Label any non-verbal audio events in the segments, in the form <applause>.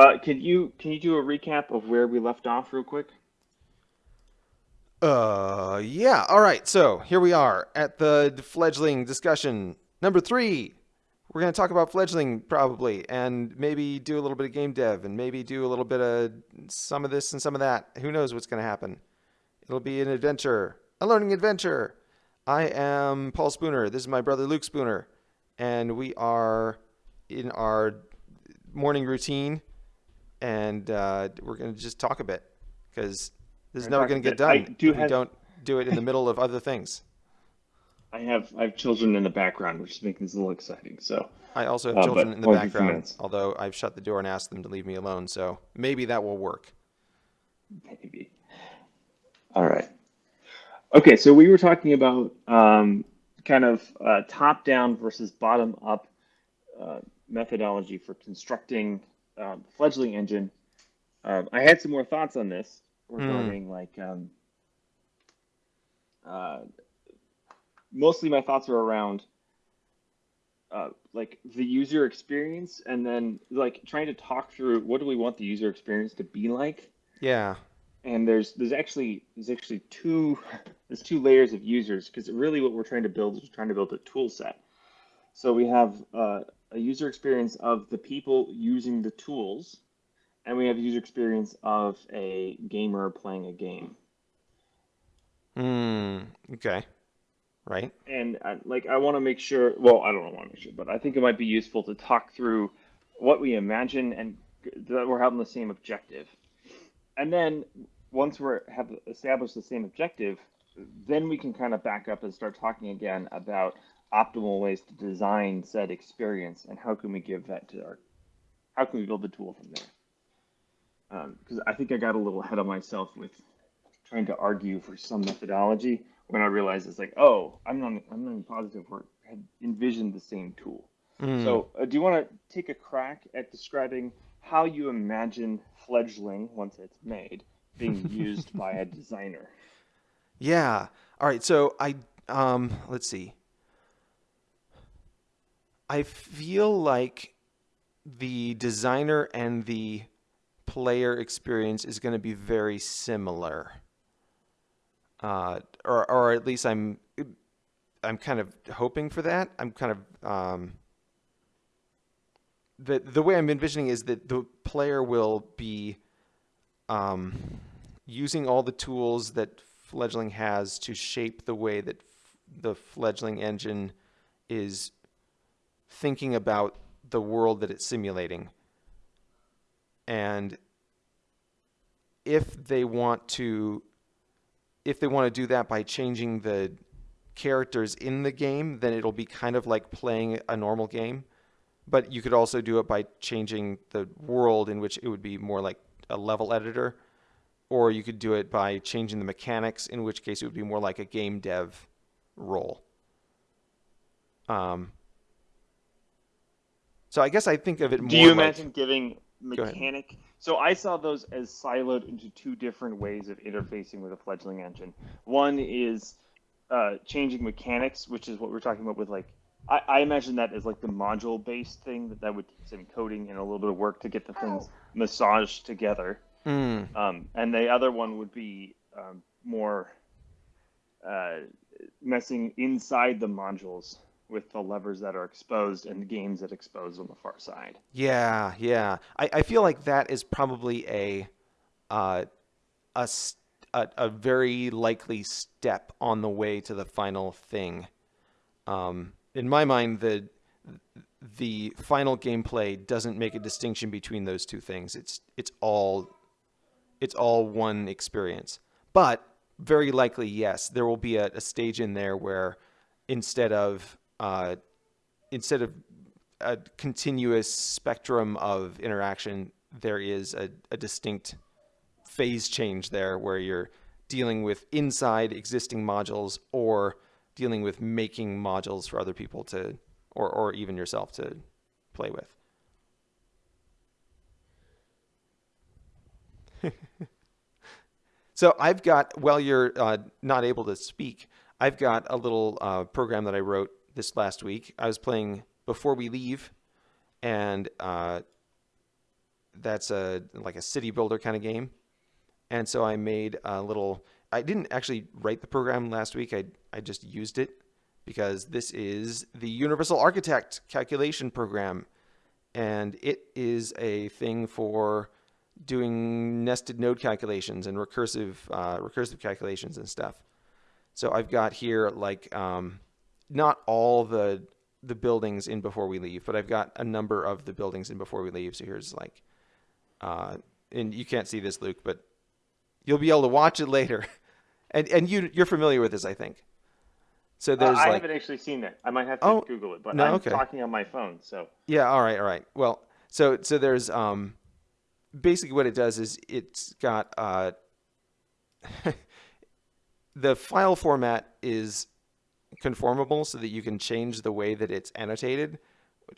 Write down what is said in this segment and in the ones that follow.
Uh, can you can you do a recap of where we left off real quick? Uh, yeah. All right. So here we are at the fledgling discussion number three. We're going to talk about fledgling probably, and maybe do a little bit of game dev, and maybe do a little bit of some of this and some of that. Who knows what's going to happen? It'll be an adventure, a learning adventure. I am Paul Spooner. This is my brother Luke Spooner, and we are in our morning routine, and uh, we're going to just talk a bit because this is never going to get. I done do if we have- don't do it in the middle of other things. <laughs> I have I have children in the background, which is making this a little exciting. So I also have Uh, children in the only for a few background, although I've shut the door and asked them to leave me alone, so maybe that will work. maybe. All right. Okay, so we were talking about um, kind of uh, top-down versus bottom-up uh, methodology for constructing um, fledgling engine. Um, I had some more thoughts on this regarding like um, uh, mostly my thoughts are around uh, like the user experience and then like trying to talk through what do we want the user experience to be like Yeah. and there's there's actually there's actually two <laughs> there's two layers of users because really what we're trying to build is we're trying to build a tool set. So we have uh, a user experience of the people using the tools, and we have user experience of a gamer playing a game. Hmm. Okay. Right. And uh, like I want to make sure, well, I don't want to make sure, but I think it might be useful to talk through what we imagine and that we're having the same objective. And then once we're have established the same objective, then we can kind of back up and start talking again about optimal ways to design said experience and how can we give that to our, how can we build the tool from there? Because I think I got a little ahead of myself with trying to argue for some methodology when I realized it's like, oh, I'm not, I'm not even positive we had envisioned the same tool. Hmm. So, uh, do you want to take a crack at describing how you imagine fledgling once it's made being <laughs> used by a designer? Yeah. All right. So I um let's see. I feel like the designer and the player experience is going to be very similar. Uh, or or at least I'm I'm kind of hoping for that. I'm kind of um, the the way I'm envisioning is that the player will be um, using all the tools that fledgling has to shape the way that the fledgling engine is thinking about the world that it's simulating. And if they want to if they want to do that by changing the characters in the game, then it'll be kind of like playing a normal game. But you could also do it by changing the world in which it would be more like a level editor or you could do it by changing the mechanics, in which case it would be more like a game dev role. Um, so I guess I think of it more. Do you like- imagine giving mechanic? So I saw those as siloed into two different ways of interfacing with a fledgling engine. One is uh, changing mechanics, which is what we're talking about with like. I, I imagine that as like the module-based thing that that would take some coding and a little bit of work to get the things massaged together. Mm, Um, and the other one would be um, more uh, messing inside the modules with the levers that are exposed and the games that expose on the far side. yeah, yeah. I, I feel like that is probably a, uh, a, a, a very likely step on the way to the final thing. Um, in my mind, the the final gameplay doesn't make a distinction between those two things. It's it's all it's all one experience. But very likely, yes, there will be a, a stage in there where instead of uh, instead of a continuous spectrum of interaction, there is a, a distinct phase change there where you're dealing with inside existing modules or dealing with making modules for other people to or, or even yourself to play with. <laughs> so I've got, while you're uh, not able to speak, I've got a little uh, program that I wrote this last week. I was playing Before We Leave, and uh, that's a like a city builder kind of game. And so I made a little. I didn't actually write the program last week. I I just used it because this is the Universal Architect calculation program, and it is a thing for doing nested node calculations and recursive uh, recursive calculations and stuff. So I've got here like um, not all the the buildings in before we leave, but I've got a number of the buildings in before we leave. So here's like, uh, and you can't see this, Luke, but you'll be able to watch it later. <laughs> And and you you're familiar with this, I think. So Uh, there's I like haven't actually seen that. I might have to Oh, Google it, but no, I'm okay. talking on my phone, so Yeah, all right, all right. Well, so so there's um basically what it does is it's got uh <laughs> the file format is conformable so that you can change the way that it's annotated.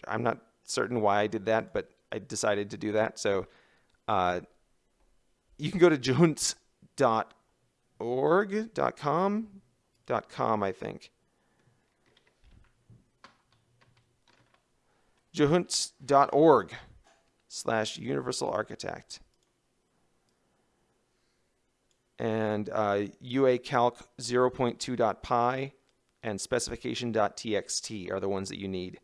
I'm not certain why I did that, but I decided to do that. So uh you can go to juhunts.org, dot com, I think. jehunts.org slash universal architect and uh, uacalc 0.2.py and specification.txt are the ones that you need.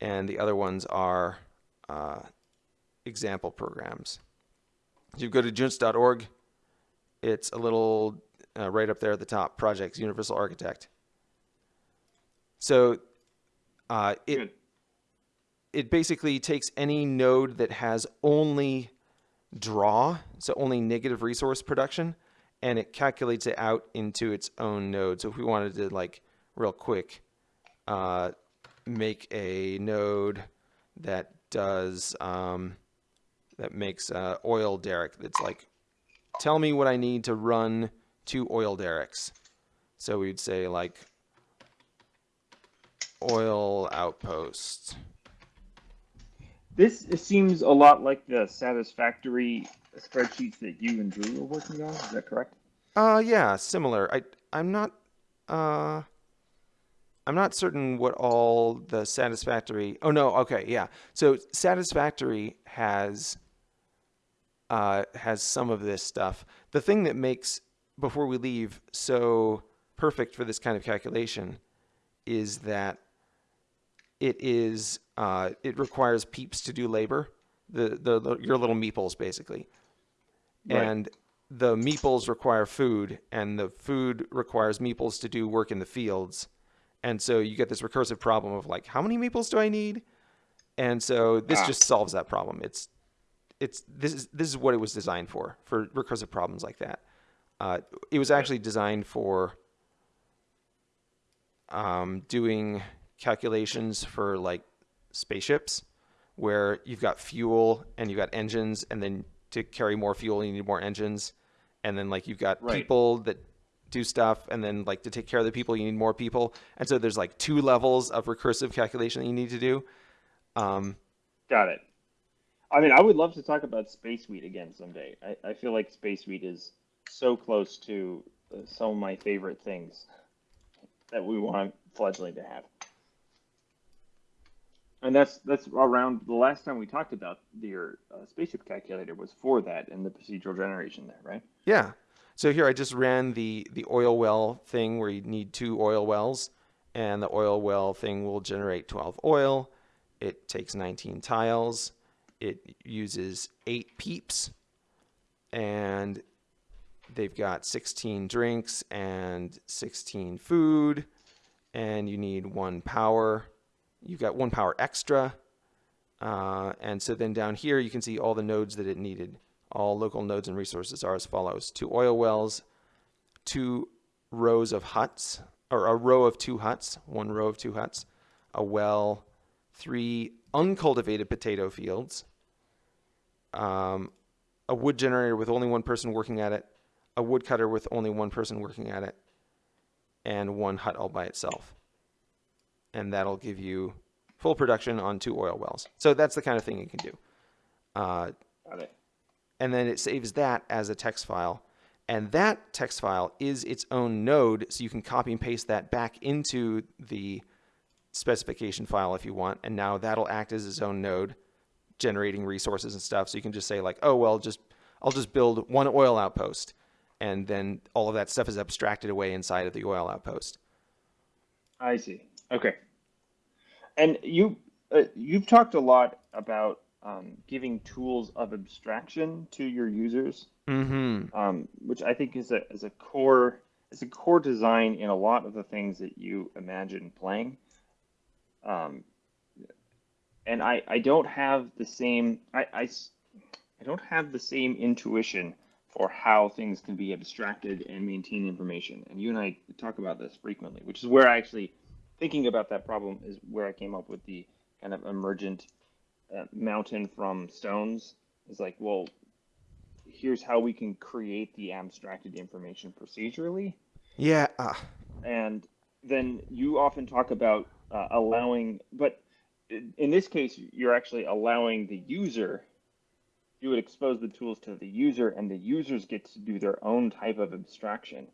And the other ones are uh, example programs. You go to junts.org it's a little uh, right up there at the top projects universal architect. So uh, it good. it basically takes any node that has only draw, so only negative resource production, and it calculates it out into its own node. So if we wanted to like real quick uh, make a node that does um, that makes uh, oil derrick that's like tell me what I need to run two oil derricks. So we'd say like oil outpost. This seems a lot like the satisfactory spreadsheets that you and Drew are working on. Is that correct? Uh yeah, similar. I I'm not uh I'm not certain what all the satisfactory Oh no, okay, yeah. So satisfactory has uh has some of this stuff. The thing that makes before we leave so perfect for this kind of calculation is that it is uh, it requires peeps to do labor the, the, the your little meeples basically Right. and the meeples require food and the food requires meeples to do work in the fields and so you get this recursive problem of like how many meeples do i need and so this Ah. just solves that problem it's it's this is this is what it was designed for for recursive problems like that uh, it was actually designed for um, doing calculations for like spaceships where you've got fuel and you've got engines and then to carry more fuel you need more engines and then like you've got Right. people that do stuff and then like to take care of the people you need more people and so there's like two levels of recursive calculation that you need to do um, Got it. I mean, I would love to talk about Space Suite again someday. I, I feel like Space Suite is so close to uh, some of my favorite things that we want Fledgling to have. And that's that's around the last time we talked about your uh, spaceship calculator was for that and the procedural generation there, right? Yeah. So here I just ran the the oil well thing where you need two oil wells, and the oil well thing will generate 12 oil. It takes 19 tiles. It uses eight peeps, and they've got 16 drinks and 16 food, and you need one power. You've got one power extra. Uh, and so then down here, you can see all the nodes that it needed. All local nodes and resources are as follows. Two oil wells, two rows of huts, or a row of two huts, one row of two huts, a well, three uncultivated potato fields, um, a wood generator with only one person working at it, a woodcutter with only one person working at it, and one hut all by itself. And that'll give you full production on two oil wells. So that's the kind of thing you can do. Uh, Got it. and then it saves that as a text file. And that text file is its own node, so you can copy and paste that back into the specification file if you want. And now that'll act as its own node, generating resources and stuff. So you can just say like, oh well, just I'll just build one oil outpost, and then all of that stuff is abstracted away inside of the oil outpost. I see. Okay. And you uh, you've talked a lot about um, giving tools of abstraction to your users, Mm-hmm. um, which I think is a is a core is a core design in a lot of the things that you imagine playing. Um, and I, I don't have the same I I don't have the same intuition for how things can be abstracted and maintain information. And you and I talk about this frequently, which is where I actually thinking about that problem is where I came up with the kind of emergent uh, mountain from stones. Is like, well, here's how we can create the abstracted information procedurally Yeah. Uh, and then you often talk about uh, allowing but in in this case you're actually allowing the user you would expose the tools to the user and the users get to do their own type of abstraction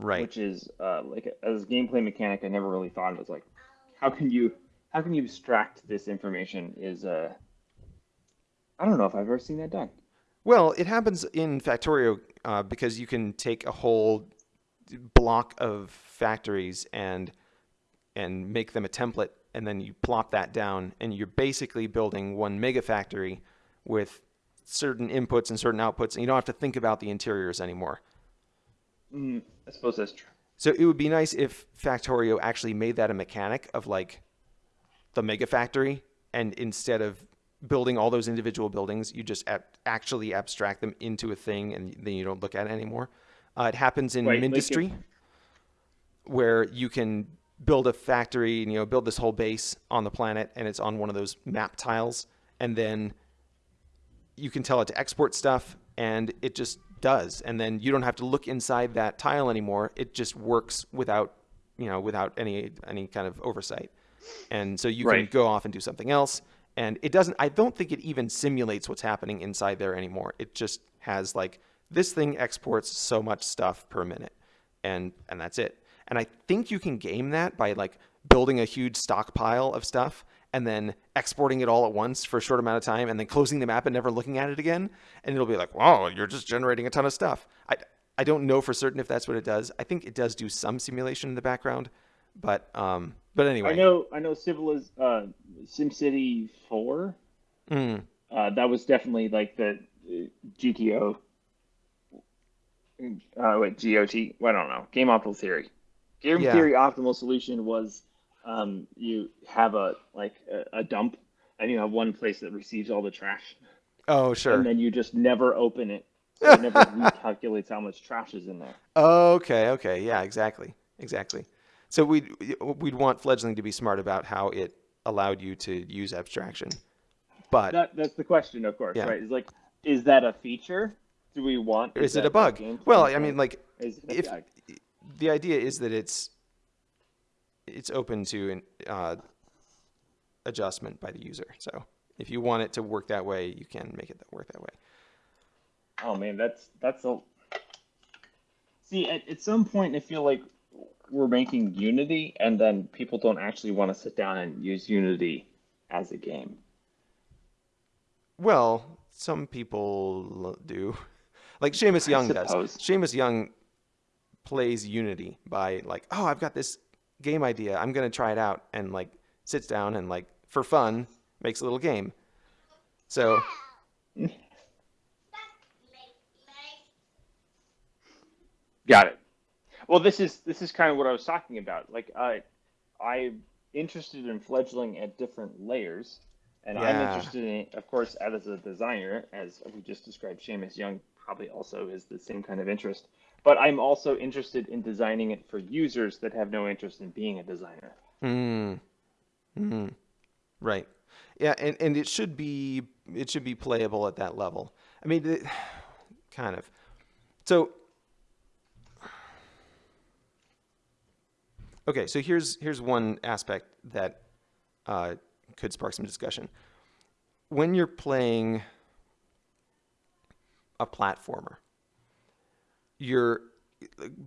right. which is uh, like as a gameplay mechanic i never really thought it was like how can you how can you abstract this information is uh i don't know if i've ever seen that done Well, it happens in Factorio uh, because you can take a whole block of factories and and make them a template, and then you plop that down, and you're basically building one mega factory with certain inputs and certain outputs, and you don't have to think about the interiors anymore. Mm, i suppose that's true So it would be nice if Factorio actually made that a mechanic of like the mega factory, and instead of building all those individual buildings, you just ab- actually abstract them into a thing, and then you don't look at it anymore. Uh, it happens in Right, like Mindustry, where you can build a factory, and, you know, build this whole base on the planet, and it's on one of those map tiles, and then you can tell it to export stuff and it just does and then you don't have to look inside that tile anymore. It just works without you know without any any kind of oversight. And so you can go off and do something else. And it doesn't i don't think it even simulates what's happening inside there anymore. It just has like this thing exports so much stuff per minute and and that's it. And i think you can game that by like building a huge stockpile of stuff and then exporting it all at once for a short amount of time and then closing the map and never looking at it again and it'll be like wow you're just generating a ton of stuff i i don't know for certain if that's what it does i think it does do some simulation in the background but um but anyway I know, I know. Civiliz, uh, SimCity Four. Mm, Uh, that was definitely like the GTO. Uh, wait, GOT. Well, I don't know. Game optimal theory. Game Yeah. theory optimal solution was um, you have a like a, a dump, and you have one place that receives all the trash, oh sure and then you just never open it. So <laughs> it never recalculates how much trash is in there. Okay, okay, yeah, exactly, exactly. So we'd we'd want fledgling to be smart about how it allowed you to use abstraction, but That that's the question, of course, Yeah. right? Is like, is that a feature? Do we want? is it a bug? Well, I mean, like Is if the idea is that it's it's open to an uh, adjustment by the user. So if you want it to work that way, you can make it work that way. Oh man, that's that's a. See, at, at some point, I feel like we're making Unity, and then people don't actually want to sit down and use Unity as a game. Well, some people do. Like Shamus Young does. Shamus Young plays Unity by like, oh, I've got this game idea. I'm gonna try it out, and like sits down and like for fun makes a little game. So Got it. Well, this is this is kind of what I was talking about. Like, uh, I I'm interested in fledgling at different layers, and I'm interested in, of course, as a designer, as we just described. Shamus Young probably also is the same kind of interest. But I'm also interested in designing it for users that have no interest in being a designer. Mm. Mm. Right. Yeah, and, and it should be it should be playable at that level. I mean, it, <sighs> kind of. So, okay. So here's here's one aspect that uh, could spark some discussion. When you're playing a platformer, you're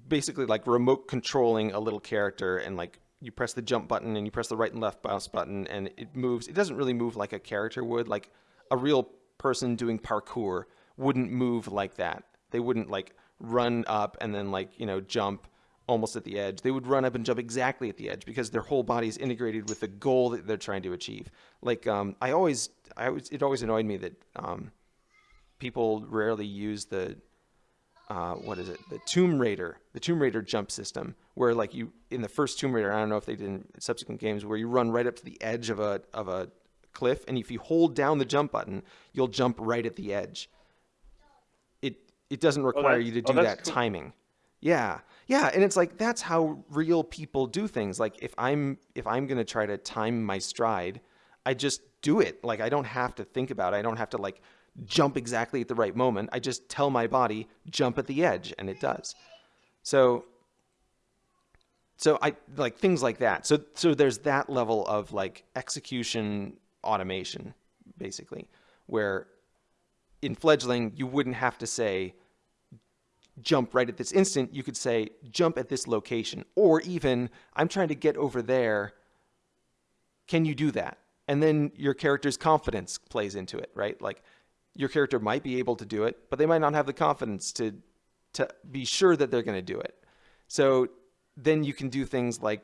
basically like remote controlling a little character and like you press the jump button and you press the right and left mouse button and it moves. It doesn't really move like a character would. Like a real person doing parkour wouldn't move like that. They wouldn't like run up and then like you know jump almost at the edge. They would run up and jump exactly at the edge because their whole body is integrated with the goal that they're trying to achieve. Like um, I always, I always, it always annoyed me that um, people rarely use the uh, what is it? The Tomb Raider, the Tomb Raider jump system, where like you in the first Tomb Raider, I don't know if they did in subsequent games, where you run right up to the edge of a of a cliff, and if you hold down the jump button, you'll jump right at the edge. It it doesn't require you to oh, do that's that cool. timing. Yeah, yeah, and it's like that's how real people do things. Like if I'm if I'm gonna try to time my stride, I just do it. Like I don't have to think about it. I don't have to like jump exactly at the right moment. I just tell my body jump at the edge, and it does. So so I like things like that. So so there's that level of like execution automation, basically, where in fledgling you wouldn't have to say jump right at this instant. You could say jump at this location, or even I'm trying to get over there. Can you do that? And then your character's confidence plays into it, right? Like your character might be able to do it, but they might not have the confidence to to be sure that they're going to do it. So then you can do things like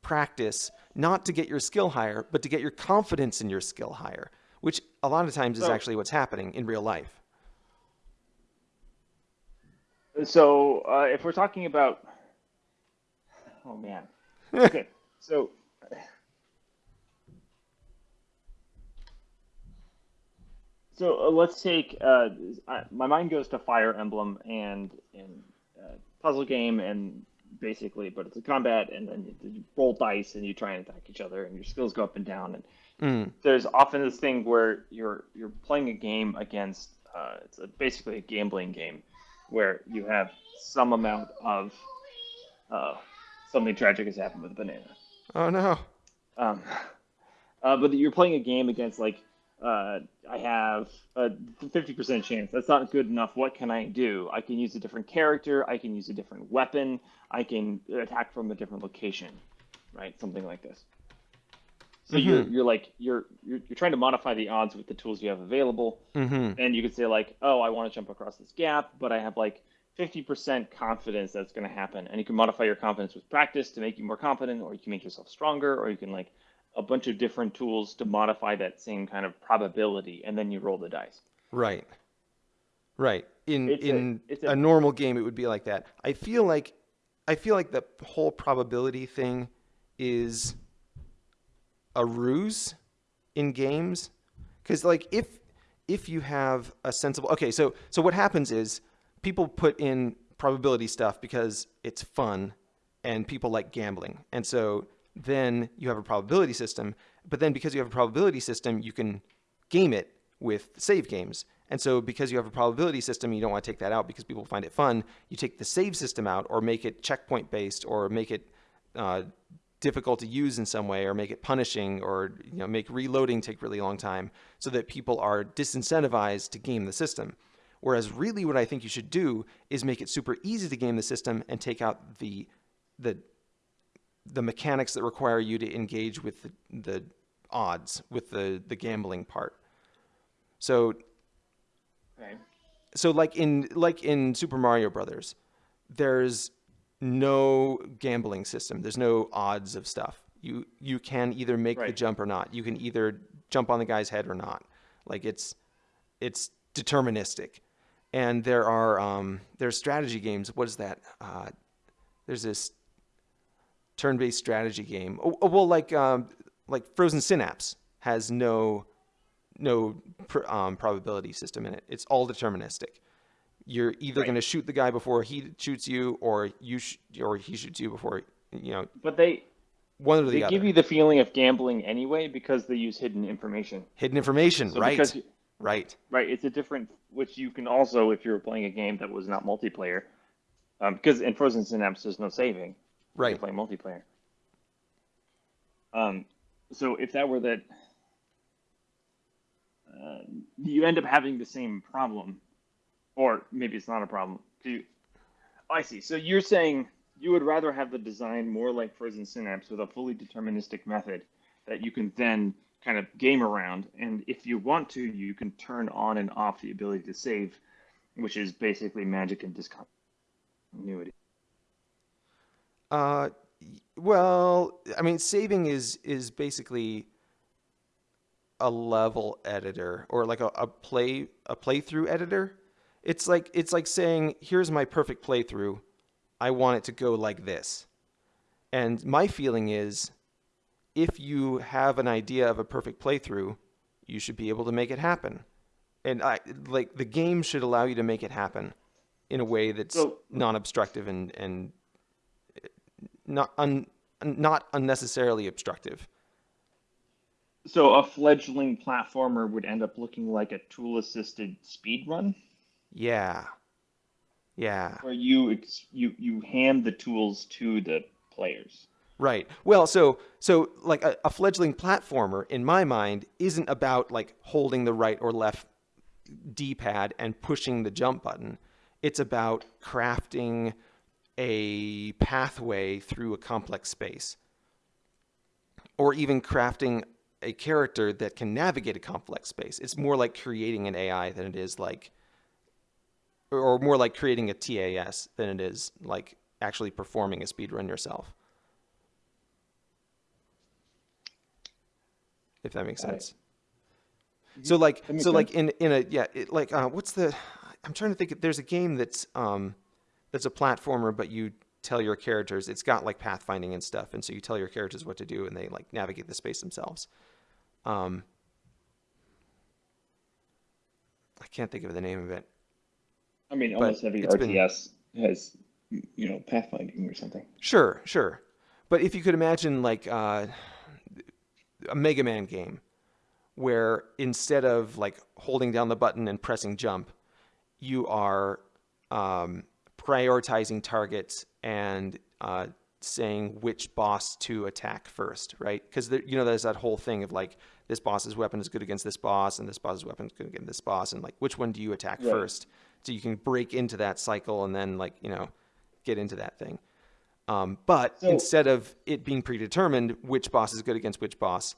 practice not to get your skill higher, but to get your confidence in your skill higher, which a lot of times is So- actually what's happening in real life. So uh, if we're talking about, oh man, <laughs> okay, so so uh, let's take uh, I, my mind goes to Fire Emblem and and uh, puzzle game and basically, but it's a combat and then you, you roll dice and you try and attack each other and your skills go up and down and Mm. there's often this thing where you're you're playing a game against uh, it's a, basically a gambling game where you have some amount of uh, something tragic has happened with a banana. Oh no. Um, uh, but you're playing a game against like uh, I have a 50% chance. That's not good enough. What can I do? I can use a different character. I can use a different weapon. I can attack from a different location, right? Something like this. So you're you're like you're, you're you're trying to modify the odds with the tools you have available, Mm-hmm. and you could say like, oh, I want to jump across this gap, but I have like 50% confidence that's going to happen, and you can modify your confidence with practice to make you more confident, or you can make yourself stronger, or you can like a bunch of different tools to modify that same kind of probability, and then you roll the dice. Right. Right. In It's a- in it's a, a- normal game it would be like that. I feel like I feel like the whole probability thing is a ruse in games cuz like if if you have a sensible Okay, so so what happens is people put in probability stuff because it's fun and people like gambling. And so then you have a probability system, but then because you have a probability system, you can game it with save games. And so because you have a probability system, you don't want to take that out because people find it fun. You take the save system out or make it checkpoint based or make it uh, difficult to use in some way or make it punishing or you know make reloading take really long time so that people are disincentivized to game the system. Whereas really what I think you should do is make it super easy to game the system and take out the the the mechanics that require you to engage with the, the odds with the the gambling part. So Okay. so like in like in Super Mario Brothers, there's no gambling system. There's no odds of stuff. You you can either make the jump or not. You can either jump on the guy's head or not. Like it's it's deterministic. And there are um, there's strategy games. What is that? Uh, there's this turn-based strategy game. Oh, oh, well, like um, like Frozen Synapse has no no pr- um, probability system in it. It's all deterministic. You're either Right. going to shoot the guy before he shoots you, or you sh- or he shoots you before you know But they one or the they other. give you the feeling of gambling anyway because they use hidden information. Hidden information, So right? because right. Right, it's a different, which you can also, if you're playing a game that was not multiplayer, um, because in Frozen Synapse there's no saving. Right. You're multiplayer. Um, so if that were that, uh, you end up having the same problem, or maybe it's not a problem. You, oh, I see. So you're saying you would rather have the design more like Frozen Synapse with a fully deterministic method that you can then kind of game around. And if you want to, you can turn on and off the ability to save, which is basically magic and discontinuity. Uh, well, I mean, saving is is basically a level editor or like a, a play a playthrough editor. It's like it's like saying, "Here's my perfect playthrough. I want it to go like this." And my feeling is if you have an idea of a perfect playthrough, you should be able to make it happen. And I like the game should allow you to make it happen in a way that's So- non-obstructive and and not un, not unnecessarily obstructive. So a fledgling platformer would end up looking like a tool-assisted speed run, Yeah. Yeah. where you ex- you you hand the tools to the players. Right. Well, so so like a, a fledgling platformer in my mind isn't about like holding the right or left D-pad and pushing the jump button. It's about crafting a pathway through a complex space. Or even crafting a character that can navigate a complex space. It's more like creating an AI than it is like or more like creating a TAS than it is like actually performing a speedrun yourself. If that makes Got it. sense. So like so like in in a yeah it, like uh, what's the I'm trying to think there's a game that's um that's a platformer but you tell your characters it's got like pathfinding and stuff and so you tell your characters what to do and they like navigate the space themselves. Um I can't think of the name of it. I mean, almost every it's been- RTS has you know pathfinding or something. Sure, sure. But if you could imagine like uh, a Mega Man game where instead of like holding down the button and pressing jump, you are um, prioritizing targets and uh, saying which boss to attack first, right? Because you know there's that whole thing of like this boss's weapon is good against this boss and this boss's weapon is good against this boss, and like which one do you attack Right. first? So you can break into that cycle and then like you know get into that thing. Um, but So- instead of it being predetermined which boss is good against which boss,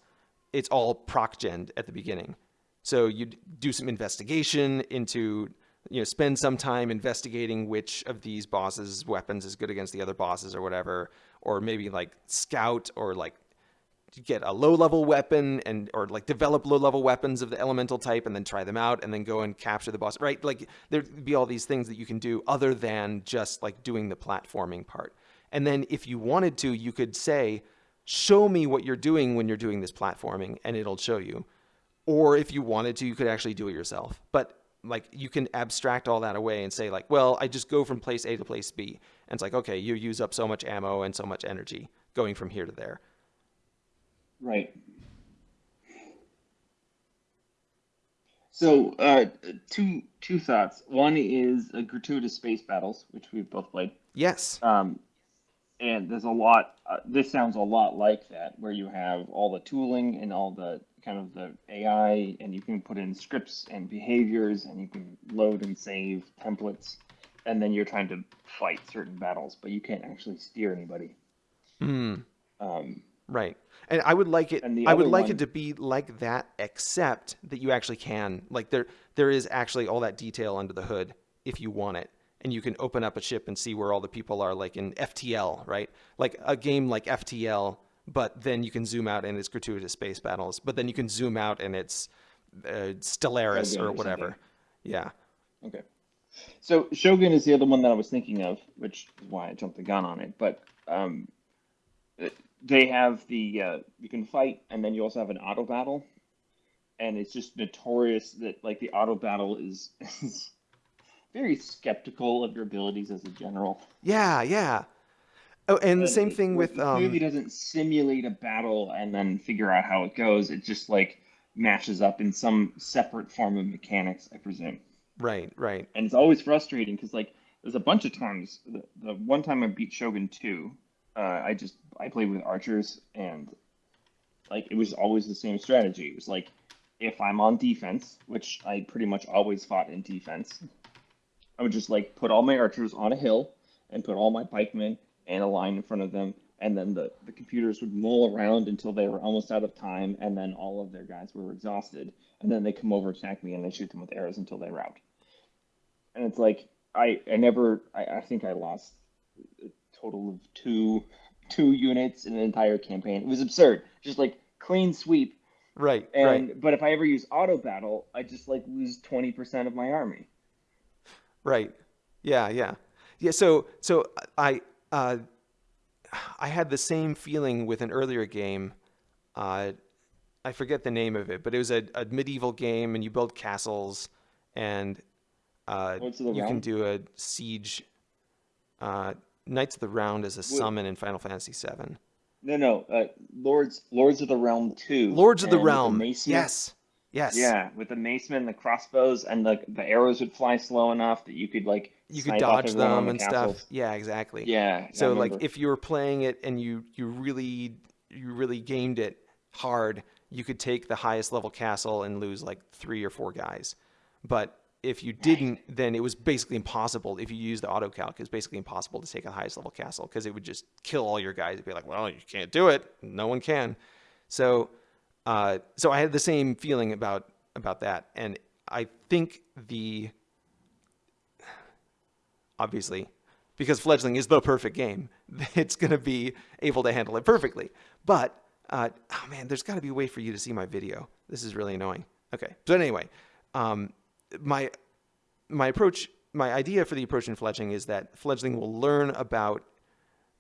it's all proc gen at the beginning. So you do some investigation into, you know, spend some time investigating which of these bosses' weapons is good against the other bosses or whatever, or maybe like scout or like get a low level weapon and or like develop low level weapons of the elemental type and then try them out and then go and capture the boss right? Like there'd be all these things that you can do other than just like doing the platforming part. And then if you wanted to you could say show me what you're doing when you're doing this platforming and it'll show you. Or if you wanted to you could actually do it yourself. But like you can abstract all that away and say like well i just go from place a to place b and it's like okay you use up so much ammo and so much energy going from here to there Right. So, uh, two two thoughts. One is uh, gratuitous space battles, which we've both played. yes Um, and there's a lot. Uh, this sounds a lot like that, where you have all the tooling and all the kind of the AI, and you can put in scripts and behaviors, and you can load and save templates, and then you're trying to fight certain battles, but you can't actually steer anybody. Mm, Um, right. And I would like it. I would like one- it to be like that, except that you actually can. Like there, there is actually all that detail under the hood if you want it, and you can open up a ship and see where all the people are, like in FTL, right? Like a game like FTL, but then you can zoom out and it's gratuitous space battles. But then you can zoom out and it's uh, Stellaris Shogun or whatever. Yeah. Okay. So Shogun is the other one that I was thinking of, which is why I jumped the gun on it. But um, they have the uh, you can fight, and then you also have an auto battle, and it's just notorious that like the auto battle is, <laughs> is very skeptical of your abilities as a general. Yeah. Yeah. Oh, and the same thing it with clearly um, doesn't simulate a battle and then figure out how it goes. It just like matches up in some separate form of mechanics, I presume. right, right. and it's always frustrating because like there's a bunch of times the, the one time i beat shogun 2 uh, i just i played with archers and like it was always the same strategy it was like if i'm on defense which i pretty much always fought in defense i would just like put all my archers on a hill and put all my pikemen and a line in front of them, and then the, the computers would mull around until they were almost out of time, and then all of their guys were exhausted, and then they come over attack me and they shoot them with arrows until they rout. And it's like I I never I, I think I lost a total of two two units in an entire campaign. It was absurd. Just like clean sweep. Right. And right. but if I ever use auto battle, I just like lose twenty percent of my army. Right. Yeah. Yeah. Yeah. So so I uh, I had the same feeling with an earlier game. Uh, I forget the name of it, but it was a, a medieval game, and you build castles, and uh, the you can do a siege. Uh, Knights of the Round is a summon in Final Fantasy VII. No, no, uh, Lords Lords of the Realm two. Lords of the Realm. macemen- yes. Yes. Yeah, with the macemen, the crossbows, and the the arrows would fly slow enough that you could like You could dodge them and stuff. Yeah, exactly. Yeah. So like if you were playing it and you you really you really gamed it hard, you could take the highest level castle and lose like 3 or 4 guys. But if you didn't, then it was basically impossible. If you used the auto calc, it's basically impossible to take a highest level castle because it would just kill all your guys. It'd be like, well, you can't do it. No one can. So, uh, so I had the same feeling about about that, and I think the obviously because fledgling is the perfect game. <laughs> It's going to be able to handle it perfectly. But uh, oh man there's got to be a way for you to see my video. This is really annoying. Okay so anyway um, my my approach my idea for the approach in fledgling is that fledgling will learn about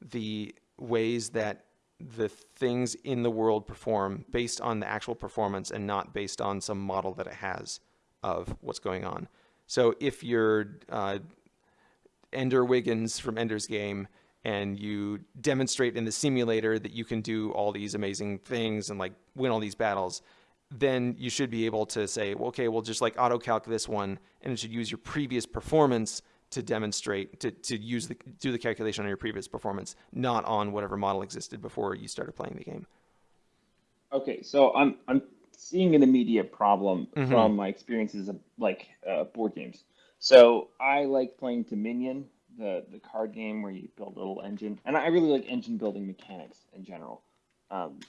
the ways that the things in the world perform based on the actual performance and not based on some model that it has of what's going on. So if you're uh, Ender Wiggins from Ender's Game and you demonstrate in the simulator that you can do all these amazing things and like win all these battles, then you should be able to say, well, okay, we'll just like auto calc this one and it should use your previous performance to demonstrate to, to use the do the calculation on your previous performance, not on whatever model existed before you started playing the game. Okay, so I'm I'm seeing an immediate problem Mhm. from my experiences of like uh, board games. So I like playing Dominion, the the card game where you build a little engine, and I really like engine building mechanics in general. Um,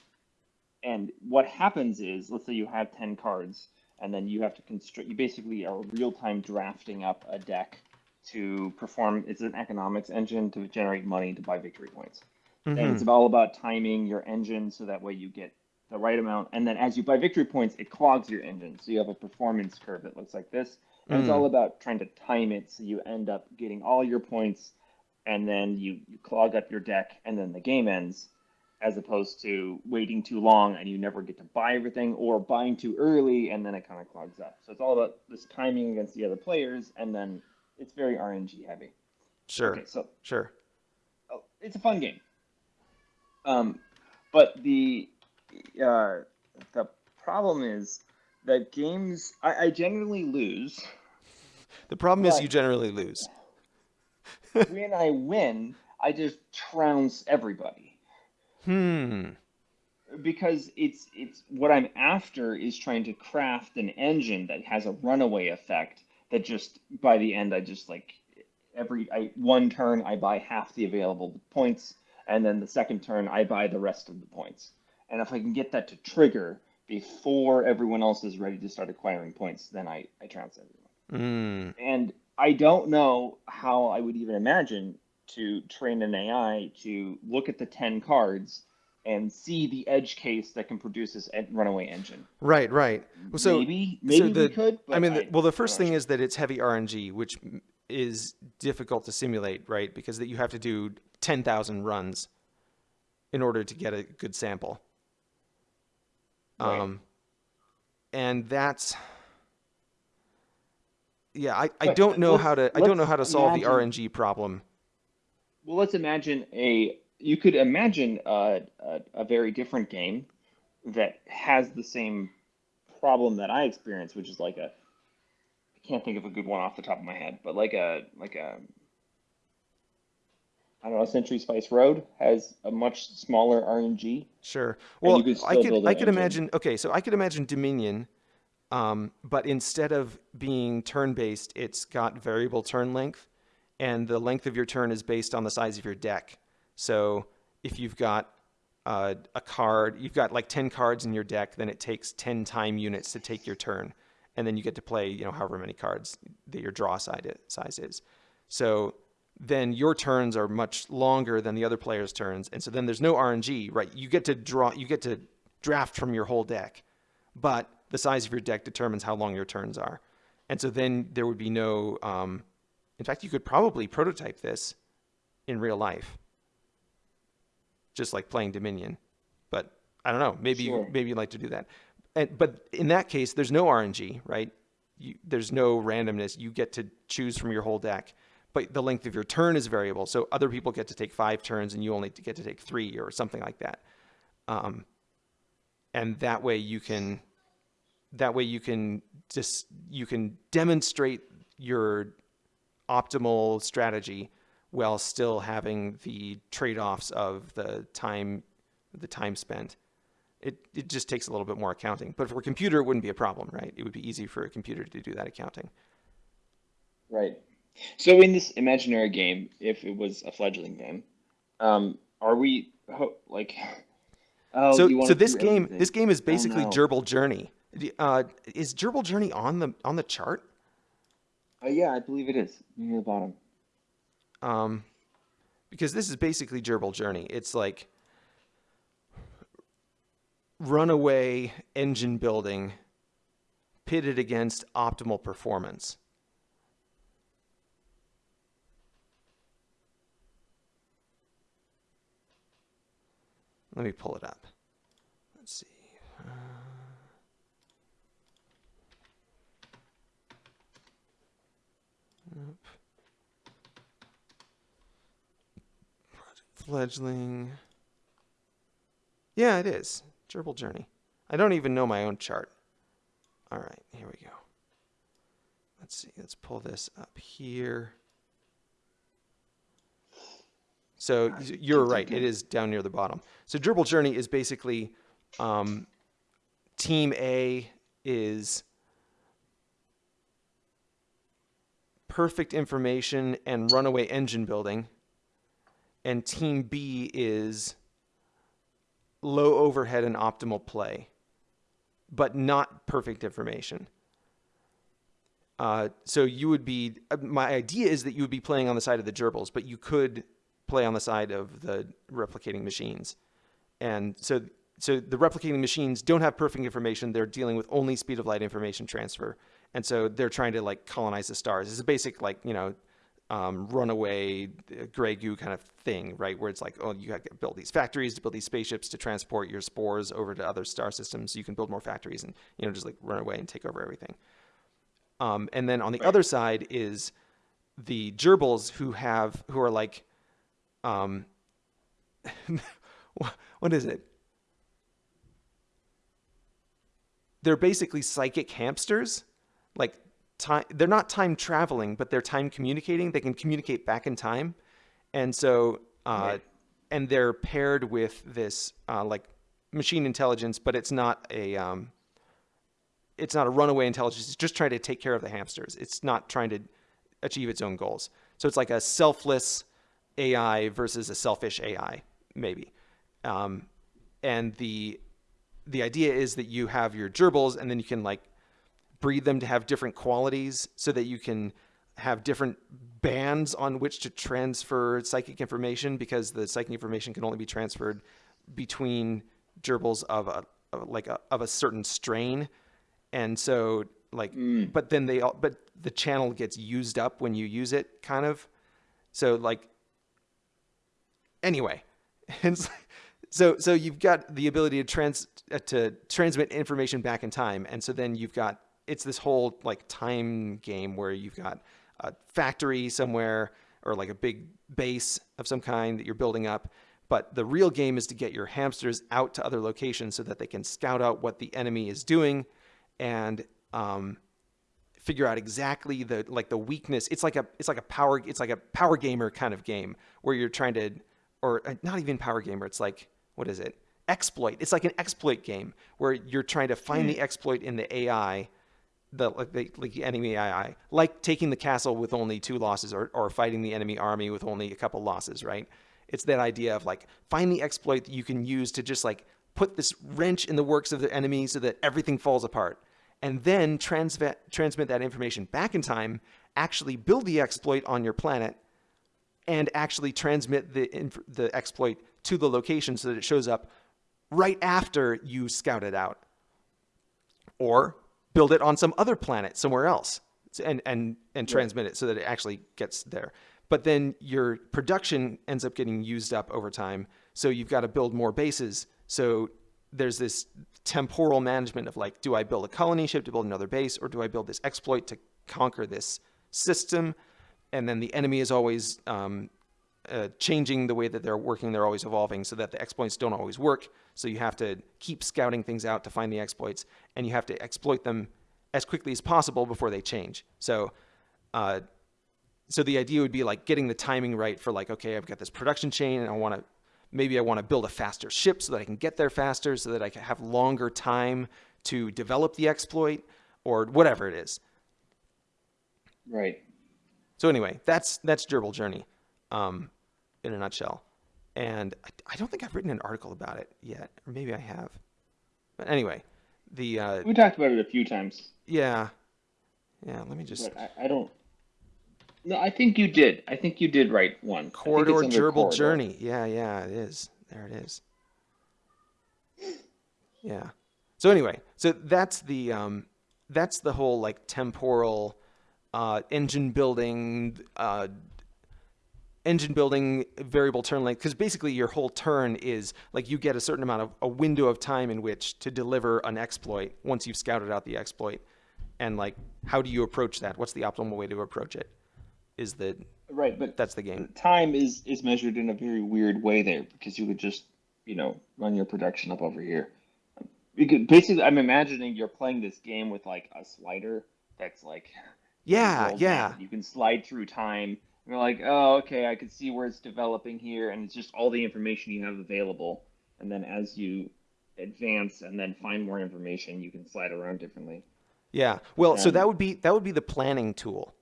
and what happens is, let's say you have ten cards, and then you have to construct. You basically are real time drafting up a deck to perform. It's an economics engine to generate money to buy victory points and it's all about timing your engine so that way you get the right amount. And then as you buy victory points, it clogs your engine. So you have a performance curve that looks like this. And it's all about trying to time it so you end up getting all your points and then you, you clog up your deck and then the game ends as opposed to waiting too long and you never get to buy everything or buying too early and then it kind of clogs up. So it's all about this timing against the other players and then it's very RNG heavy. Sure, Okay, so sure. oh, it's a fun game. Um, but the uh, the problem is that games I, I generally lose. The problem is you generally lose. <laughs> when I win, I just trounce everybody Hmm. because it's it's what I'm after is trying to craft an engine that has a runaway effect that just by the end I just like every I one turn I buy half the available points and then the second turn I buy the rest of the points. And if I can get that to trigger before everyone else is ready to start acquiring points, then I, I trounce everyone. Hmm. And I don't know how I would even imagine to train an AI to look at the 10 cards and see the edge case that can produce this runaway engine. Right, right. Well, so maybe maybe the- we could. But I mean, well, the first thing sure. is that it's heavy RNG, which is difficult to simulate, right? Because that you have to do ten thousand runs in order to get a good sample. Right. Um, and that's yeah, I, I don't know how to I don't know how to solve the RNG problem. Well, let's imagine a. You could imagine a, a, a very different game that has the same problem that I experienced, which is like a. I can't think of a good one off the top of my head, but like a like a. I don't know. Century Spice Road has a much smaller RNG. Sure. Well, I could I could engine. imagine. Okay, so I could imagine Dominion, um, but instead of being turn based, it's got variable turn length, and the length of your turn is based on the size of your deck. So if you've got uh, a card, you've got like 10 cards in your deck, then it takes 10 time units to take your turn. And then you get to play, you know, however many cards that your draw size is. So then your turns are much longer than the other player's turns. And so then there's no RNG, right? You get to draw, you get to draft from your whole deck, but the size of your deck determines how long your turns are. And so then there would be no, um, in fact, you could probably prototype this in real life, just like playing Dominion. But I don't know. Maybe sure. maybe you'd like to do that. And, but in that case, there's no RNG, right? You, there's no randomness. You get to choose from your whole deck, but the length of your turn is variable. So other people get to take five turns, and you only get to take three, or something like that. Um, and that way you can, that way you can just you can demonstrate your optimal strategy while still having the trade-offs of the time the time spent. It, it just takes a little bit more accounting. But for a computer, it wouldn't be a problem, right? It would be easy for a computer to do that accounting. Right. So in this imaginary game, if it was a fledgling game, um, are we like? <laughs> Oh, so so this game everything. this game is basically oh, no. Gerbil Journey. Uh, is Gerbil Journey on the on the chart? Uh, yeah, I believe it is near the bottom. Um, because this is basically Gerbil Journey. It's like runaway engine building pitted against optimal performance. Let me pull it up. Let's see. Uh... Fledgling. Yeah, it is. Gerbil Journey. I don't even know my own chart. All right, here we go. Let's see. Let's pull this up here. So you're right. It is down near the bottom. So Gerbil Journey is basically um, Team A is perfect information and runaway engine building and team B is low overhead and optimal play, but not perfect information. Uh, so you would be, uh, my idea is that you would be playing on the side of the gerbils, but you could play on the side of the replicating machines. And so, so the replicating machines don't have perfect information. They're dealing with only speed of light information transfer. And so they're trying to like colonize the stars. It's a basic like, you know, um, runaway uh, gray goo kind of thing, right? Where it's like, oh, you got to build these factories to build these spaceships to transport your spores over to other star systems. So you can build more factories and you know just like run away and take over everything. Um, and then on the right. other side is the gerbils who have who are like, um, <laughs> what is it? They're basically psychic hamsters. Like time they're not time traveling but they're time communicating. They can communicate back in time. And so uh, right. and they're paired with this uh, like machine intelligence but it's not a um, it's not a runaway intelligence. It's just trying to take care of the hamsters. It's not trying to achieve its own goals. So it's like a selfless ai versus a selfish ai maybe. Um, and the the idea is that you have your gerbils and then you can like breed them to have different qualities so that you can have different bands on which to transfer psychic information because the psychic information can only be transferred between gerbils of a of like a, of a certain strain. And so like mm. but then they all but the channel gets used up when you use it kind of. So like anyway <laughs> and so so you've got the ability to trans uh, to transmit information back in time. And so then you've got it's this whole like time game where you've got a factory somewhere or like a big base of some kind that you're building up. But the real game is to get your hamsters out to other locations so that they can scout out what the enemy is doing and um, figure out exactly the like the weakness. It's like a it's like a power it's like a power gamer kind of game where you're trying to or uh, not even power gamer. It's like what is it? Exploit. It's like an exploit game where you're trying to find mm. the exploit in the AI the like the, like the enemy AI, like taking the castle with only two losses, or or fighting the enemy army with only a couple losses, right? It's that idea of like find the exploit that you can use to just like put this wrench in the works of the enemy so that everything falls apart. And then transmit transmit that information back in time, actually build the exploit on your planet, and actually transmit the the exploit to the location so that it shows up right after you scout it out. Or build it on some other planet somewhere else and and and transmit it so that it actually gets there. But then your production ends up getting used up over time. So you've got to build more bases. So there's this temporal management of like, do I build a colony ship to build another base, or do I build this exploit to conquer this system? And then the enemy is always um, uh, changing the way that they're working. They're always evolving so that the exploits don't always work. So you have to keep scouting things out to find the exploits, and you have to exploit them as quickly as possible before they change. So, uh, so the idea would be like getting the timing right for like, okay, I've got this production chain, and I want to maybe I want to build a faster ship so that I can get there faster, so that I can have longer time to develop the exploit, or whatever it is. Right. So anyway, that's that's Gerbil Journey, um, in a nutshell. And I, I, don't think I've written an article about it yet, or maybe I have. But anyway, the uh, we talked about it a few times. Yeah, yeah. Let me just. I, I don't. No, I think you did. I think you did write one. Corridor Gerbil corridor. Journey. Yeah, yeah, it is. There it is. Yeah. So anyway, so that's the um, that's the whole like temporal uh, engine building uh, engine building variable turn length because basically your whole turn is like you get a certain amount of a window of time in which to deliver an exploit once you've scouted out the exploit. And like how do you approach that? What's the optimal way to approach it? Is the right but that's the game. time is is measured in a very weird way there because you would just you know run your production up over here. Because basically i'm imagining you're playing this game with like a slider that's like yeah yeah. You can slide through time you're like, oh, okay, I can see where it's developing here, and it's just all the information you have available. And then as you advance and then find more information, you can slide around differently. Yeah. Well, and, so that would be that would be the planning tool.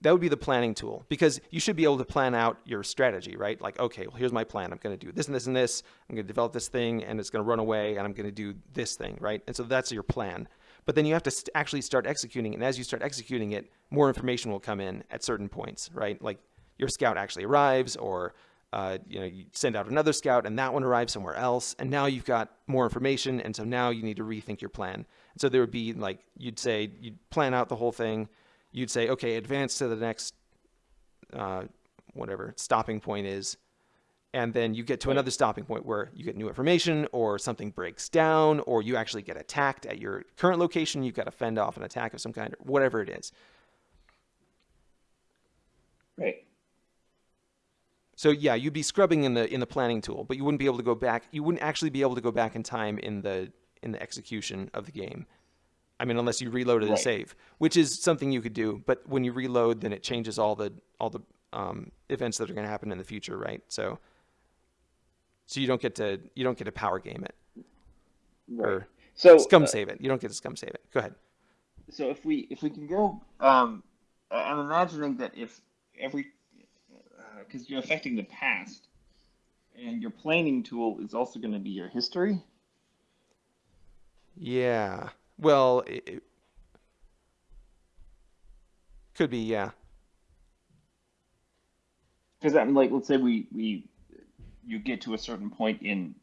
That would be the planning tool because you should be able to plan out your strategy, right? Like, okay, well, here's my plan. I'm going to do this and this and this. I'm going to develop this thing, and it's going to run away, and I'm going to do this thing, right? And so that's your plan but then you have to st- actually start executing. And as you start executing it, more information will come in at certain points, right? Like your scout actually arrives, or uh, you know you send out another scout and that one arrives somewhere else, and now you've got more information, and so now you need to rethink your plan. And so there would be like you'd say you'd plan out the whole thing. You'd say, okay, advance to the next uh, whatever stopping point is and then you get to another stopping point where you get new information or something breaks down or you actually get attacked at your current location. You've got to fend off an attack of some kind or whatever it is. Right. So yeah you'd be scrubbing in the in the planning tool but you wouldn't be able to go back. You wouldn't actually be able to go back in time in the in the execution of the game. I mean unless you reloaded right. a save which is something you could do but when you reload then it changes all the all the um, events that are going to happen in the future right? So so you don't get to you don't get to power game it right. or so scum uh, save it. You don't get to scum save it. Go ahead. So if we if we can go, um, I'm imagining that if every because uh, you're affecting the past, and your planning tool is also going to be your history. Yeah. Well, it, could be. Yeah. Because I'm like, let's say we we you get to a certain point in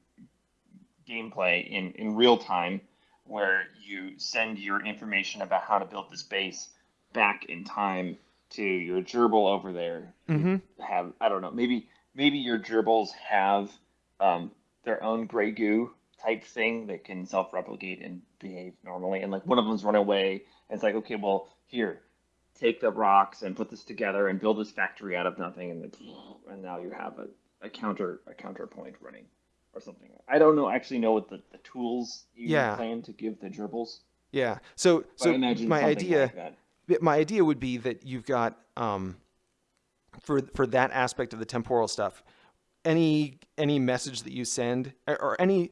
gameplay in, in real time where you send your information about how to build this base back in time to your gerbil over there. Mm-hmm. Have I don't know maybe maybe your gerbils have um, their own gray goo type thing that can self replicate and behave normally, and like one of them's run away. And it's like okay, well here, take the rocks and put this together and build this factory out of nothing, and, the, and now you have a a counter a counterpoint running or something. I don't know actually know what the, the tools you yeah. plan to give the gerbils. Yeah. So but so my idea like my idea would be that you've got um, for for that aspect of the temporal stuff, any any message that you send or any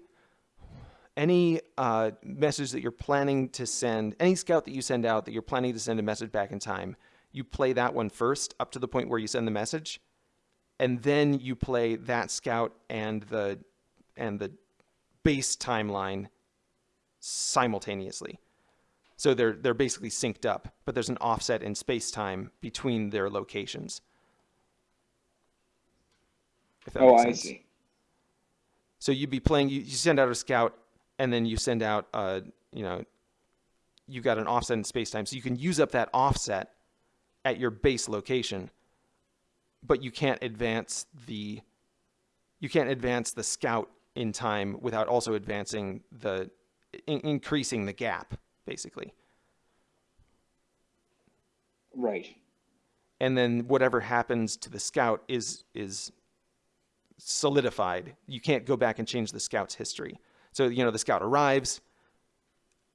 any uh, message that you're planning to send, any scout that you send out that you're planning to send a message back in time, you play that one first up to the point where you send the message and then you play that scout and the and the base timeline simultaneously. So they're they're basically synced up, but there's an offset in space time between their locations. Oh, I see. So you'd be playing. You, you send out a scout, and then you send out. Uh, you know, you've got an offset in space time, so you can use up that offset at your base location, but you can't advance the. You can't advance the scout in time without also advancing the, in, increasing the gap, basically. Right. and then whatever happens to the scout is is solidified. You can't go back and change the scout's history. So you know the scout arrives,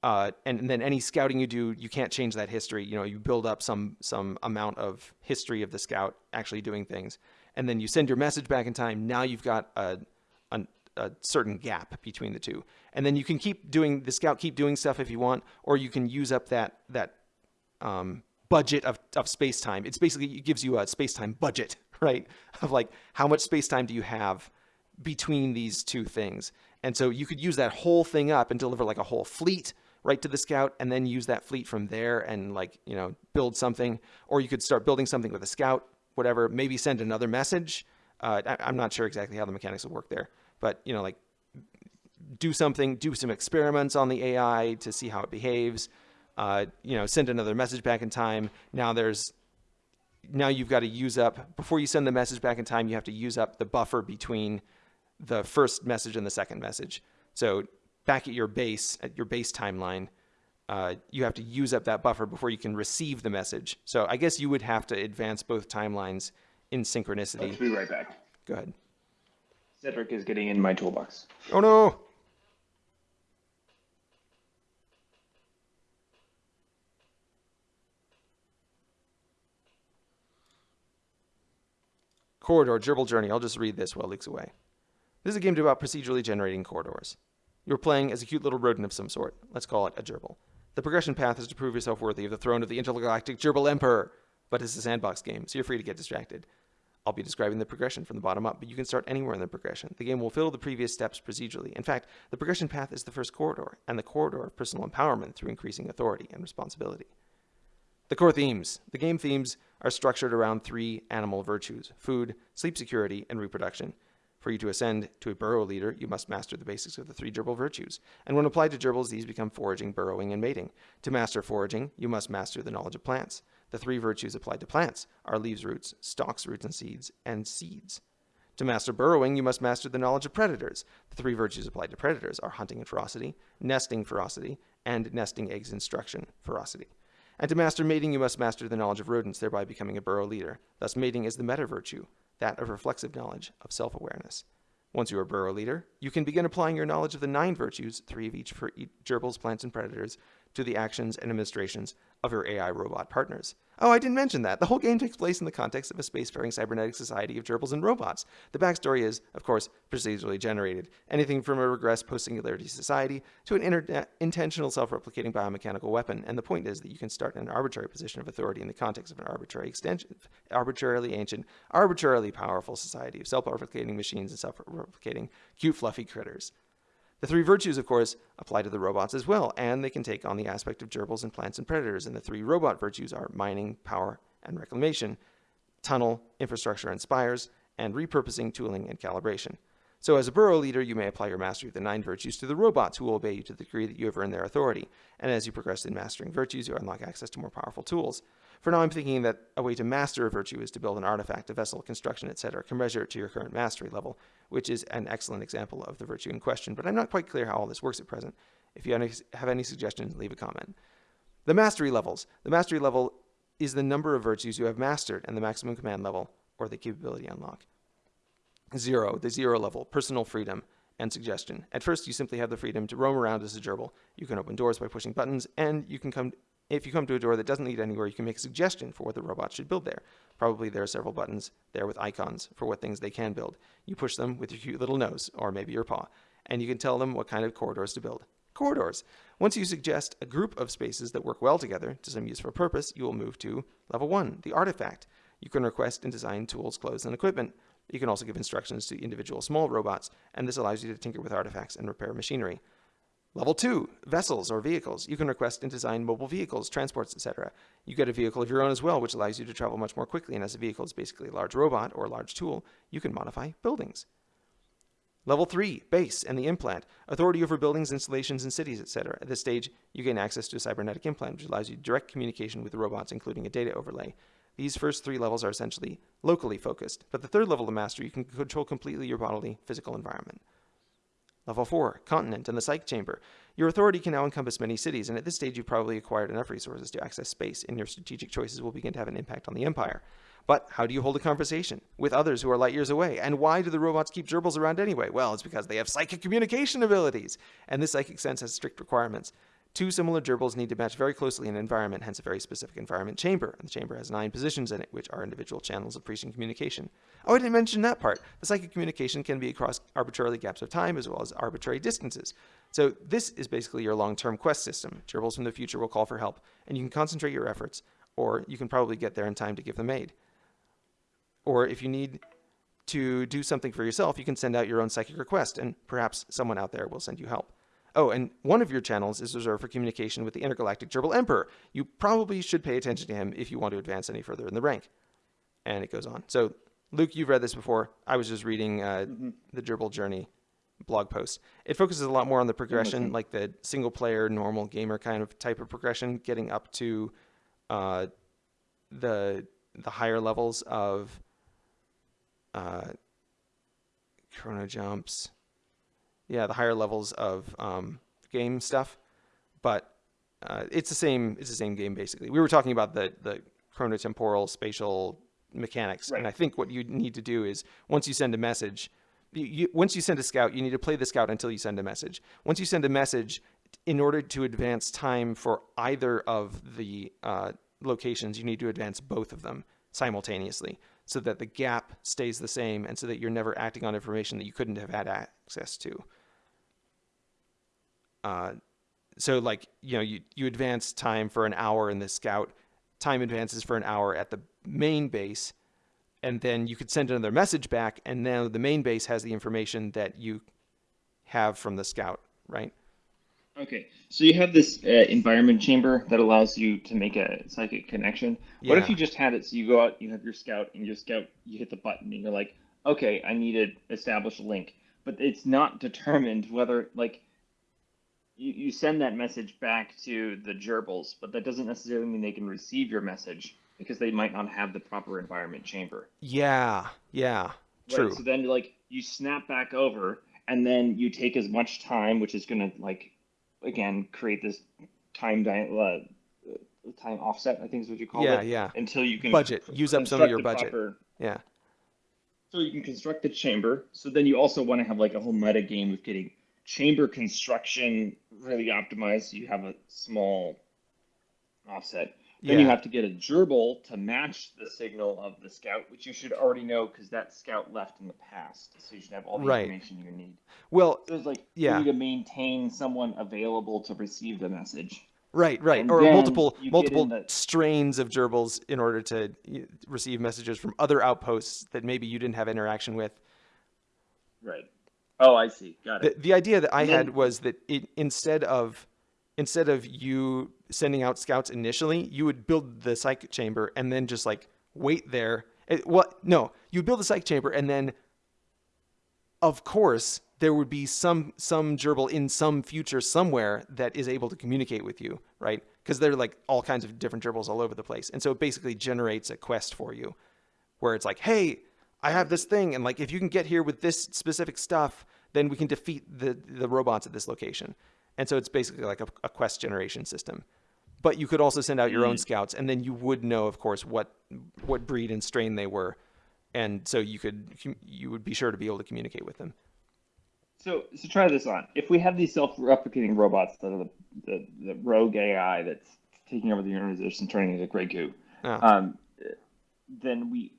uh, and, and then any scouting you do, you can't change that history. You know you build up some some amount of history of the scout actually doing things, and then you send your message back in time. Now you've got a a, a certain gap between the two, and then you can keep doing the scout keep doing stuff if you want, or you can use up that that um, budget of, of space time. It's basically it gives you a space time budget, <laughs> right? Of like how much space time do you have between these two things, and so you could use that whole thing up and deliver like a whole fleet right to the scout, and then use that fleet from there and like you know build something, or you could start building something with a scout, whatever. Maybe send another message. Uh, I, I'm not sure exactly how the mechanics will work there, but you know like do something, do some experiments on the AI to see how it behaves. Uh, you know, send another message back in time. Now there's now you've got to use up before you send the message back in time. You have to use up the buffer between the first message and the second message. So back at your base, at your base timeline, uh, you have to use up that buffer before you can receive the message. So I guess you would have to advance both timelines in synchronicity. Let's be right back. Go ahead. Cedric is getting in my toolbox. Oh no! Corridor, Gerbil Journey. I'll just read this while it leaks away. This is a game about procedurally generating corridors. You're playing as a cute little rodent of some sort. Let's call it a gerbil. The progression path is to prove yourself worthy of the throne of the intergalactic gerbil emperor, but it's a sandbox game, so you're free to get distracted. I'll be describing the progression from the bottom up, but you can start anywhere in the progression. The game will fill the previous steps procedurally. In fact, the progression path is the first corridor, and the corridor of personal empowerment through increasing authority and responsibility. The core themes. The game themes are structured around three animal virtues food, sleep security, and reproduction. For you to ascend to a burrow leader, you must master the basics of the three gerbil virtues. And when applied to gerbils, these become foraging, burrowing, and mating. To master foraging, you must master the knowledge of plants. The three virtues applied to plants are leaves, roots, stalks, roots, and seeds, and seeds. To master burrowing, you must master the knowledge of predators. The three virtues applied to predators are hunting and ferocity, nesting ferocity, and nesting eggs instruction ferocity. And to master mating, you must master the knowledge of rodents, thereby becoming a burrow leader. Thus, mating is the meta virtue, that of reflexive knowledge, of self awareness. Once you are burrow leader, you can begin applying your knowledge of the nine virtues, three of each for each gerbils, plants, and predators, to the actions and administrations of your AI robot partners. Oh, I didn't mention that. The whole game takes place in the context of a spacefaring cybernetic society of gerbils and robots. The backstory is, of course, procedurally generated. Anything from a regressed post-singularity society to an intentional self-replicating biomechanical weapon. And the point is that you can start in an arbitrary position of authority in the context of an arbitrary extension, arbitrarily ancient, arbitrarily powerful society of self-replicating machines and self-replicating cute, fluffy critters. The three virtues, of course, apply to the robots as well, and they can take on the aspect of gerbils and plants and predators. And the three robot virtues are mining, power, and reclamation, tunnel, infrastructure, and spires, and repurposing, tooling, and calibration. So, as a burrow leader, you may apply your mastery of the nine virtues to the robots who will obey you to the degree that you have earned their authority. And as you progress in mastering virtues, you unlock access to more powerful tools. For now, I'm thinking that a way to master a virtue is to build an artifact, a vessel, construction, etc., commensurate to your current mastery level, which is an excellent example of the virtue in question. But I'm not quite clear how all this works at present. If you have any suggestions, leave a comment. The mastery levels. The mastery level is the number of virtues you have mastered, and the maximum command level, or the capability unlock. Zero, the zero level, personal freedom and suggestion. At first, you simply have the freedom to roam around as a gerbil. You can open doors by pushing buttons, and you can come. If you come to a door that doesn't lead anywhere, you can make a suggestion for what the robot should build there. Probably there are several buttons there with icons for what things they can build. You push them with your cute little nose, or maybe your paw, and you can tell them what kind of corridors to build. Corridors. Once you suggest a group of spaces that work well together to some useful purpose, you will move to level one, the artifact. You can request and design tools, clothes, and equipment. You can also give instructions to individual small robots, and this allows you to tinker with artifacts and repair machinery. Level 2, vessels or vehicles. You can request and design mobile vehicles, transports, etc. You get a vehicle of your own as well, which allows you to travel much more quickly, and as a vehicle is basically a large robot or a large tool, you can modify buildings. Level 3, base and the implant. Authority over buildings, installations, and cities, etc. At this stage, you gain access to a cybernetic implant, which allows you direct communication with the robots, including a data overlay. These first three levels are essentially locally focused, but the third level of mastery, you can control completely your bodily physical environment. Level 4, Continent and the Psych Chamber. Your authority can now encompass many cities, and at this stage you've probably acquired enough resources to access space, and your strategic choices will begin to have an impact on the Empire. But how do you hold a conversation with others who are light years away? And why do the robots keep gerbils around anyway? Well, it's because they have psychic communication abilities, and this psychic sense has strict requirements. Two similar gerbils need to match very closely in an environment, hence a very specific environment chamber. And the chamber has nine positions in it, which are individual channels of preaching communication. Oh, I didn't mention that part. The psychic communication can be across arbitrarily gaps of time as well as arbitrary distances. So this is basically your long-term quest system. Gerbils from the future will call for help, and you can concentrate your efforts, or you can probably get there in time to give them aid. Or if you need to do something for yourself, you can send out your own psychic request, and perhaps someone out there will send you help. Oh, and one of your channels is reserved for communication with the intergalactic Gerbil Emperor. You probably should pay attention to him if you want to advance any further in the rank. And it goes on. So, Luke, you've read this before. I was just reading uh, mm-hmm. the Gerbil Journey blog post. It focuses a lot more on the progression, mm-hmm. like the single player, normal gamer kind of type of progression, getting up to uh, the the higher levels of uh, chrono jumps yeah, the higher levels of um, game stuff, but uh, it's the same. It's the same game basically. We were talking about the the chronotemporal spatial mechanics, right. and I think what you need to do is once you send a message, you, you, once you send a scout, you need to play the scout until you send a message. Once you send a message, in order to advance time for either of the uh, locations, you need to advance both of them simultaneously so that the gap stays the same and so that you're never acting on information that you couldn't have had access to. Uh, so like you know you you advance time for an hour in the scout, time advances for an hour at the main base, and then you could send another message back, and now the main base has the information that you have from the scout, right? Okay, so you have this uh, environment chamber that allows you to make a psychic connection. Yeah. What if you just had it so you go out, you have your scout, and your scout, you hit the button, and you're like, okay, I need to establish a link, but it's not determined whether like you, you send that message back to the gerbils, but that doesn't necessarily mean they can receive your message because they might not have the proper environment chamber. Yeah, yeah, true. Right, so then, like, you snap back over, and then you take as much time, which is going to, like, again, create this time di- uh, time offset. I think is what you call yeah, it. Yeah, yeah. Until you can budget, use up some of your budget. Proper, yeah. So you can construct the chamber. So then you also want to have like a whole meta game of getting chamber construction really optimized. You have a small offset. Then yeah. you have to get a gerbil to match the signal of the scout, which you should already know because that scout left in the past. So you should have all the right. information you need. Well, so it's like yeah. you need to maintain someone available to receive the message. Right, right, and or multiple multiple the... strains of gerbils in order to receive messages from other outposts that maybe you didn't have interaction with. Right. Oh, I see. Got it. The, the idea that I then, had was that it, instead of instead of you sending out scouts initially, you would build the psych chamber and then just like wait there. Eh, it, what? No, you build the psych chamber and then, of course, there would be some some gerbil in some future somewhere that is able to communicate with you, right? Because there are like all kinds of different gerbils all over the place, and so it basically generates a quest for you, where it's like, hey, I have this thing, and like if you can get here with this specific stuff, then we can defeat the the robots at this location. And so it's basically like a, a quest generation system. But you could also send out your own mm. scouts, and then you would know, of course, what what breed and strain they were, and so you could you would be sure to be able to communicate with them. So, so try this on. If we have these self-replicating robots that are the, the, the rogue AI that's taking over the universe and turning into Grey Goo, oh. um, then we